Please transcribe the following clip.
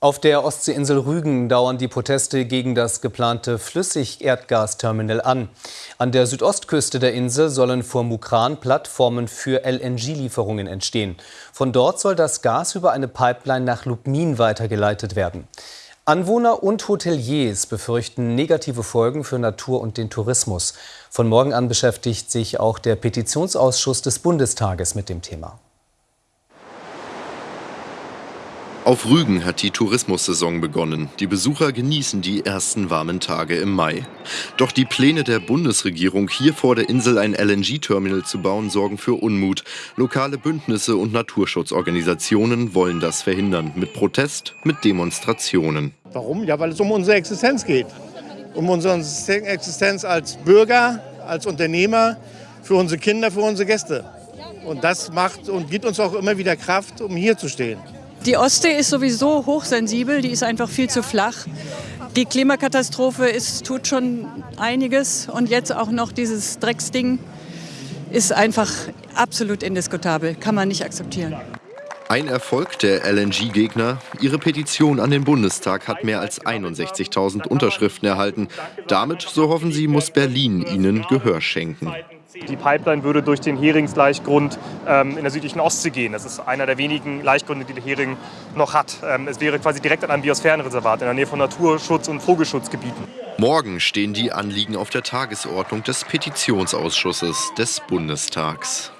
Auf der Ostseeinsel Rügen dauern die Proteste gegen das geplante Flüssigerdgasterminal an. An der Südostküste der Insel sollen vor Mukran Plattformen für LNG-Lieferungen entstehen. Von dort soll das Gas über eine Pipeline nach Lubmin weitergeleitet werden. Anwohner und Hoteliers befürchten negative Folgen für Natur und den Tourismus. Von morgen an beschäftigt sich auch der Petitionsausschuss des Bundestages mit dem Thema. Auf Rügen hat die Tourismussaison begonnen. Die Besucher genießen die ersten warmen Tage im Mai. Doch die Pläne der Bundesregierung, hier vor der Insel ein LNG-Terminal zu bauen, sorgen für Unmut. Lokale Bündnisse und Naturschutzorganisationen wollen das verhindern. Mit Protest, mit Demonstrationen. Warum? Ja, weil es um unsere Existenz geht. Um unsere Existenz als Bürger, als Unternehmer, für unsere Kinder, für unsere Gäste. Und das macht und gibt uns auch immer wieder Kraft, um hier zu stehen. Die Ostsee ist sowieso hochsensibel, die ist einfach viel zu flach. Die Klimakatastrophe ist, tut schon einiges und jetzt auch noch dieses Drecksding ist einfach absolut indiskutabel, kann man nicht akzeptieren. Ein Erfolg der LNG-Gegner. Ihre Petition an den Bundestag hat mehr als 61.000 Unterschriften erhalten. Damit, so hoffen sie, muss Berlin ihnen Gehör schenken. Die Pipeline würde durch den Heringsleichgrund ähm, in der südlichen Ostsee gehen. Das ist einer der wenigen Laichgründe, die der Hering noch hat. Ähm, es wäre quasi direkt an einem Biosphärenreservat in der Nähe von Naturschutz- und Vogelschutzgebieten. Morgen stehen die Anliegen auf der Tagesordnung des Petitionsausschusses des Bundestags.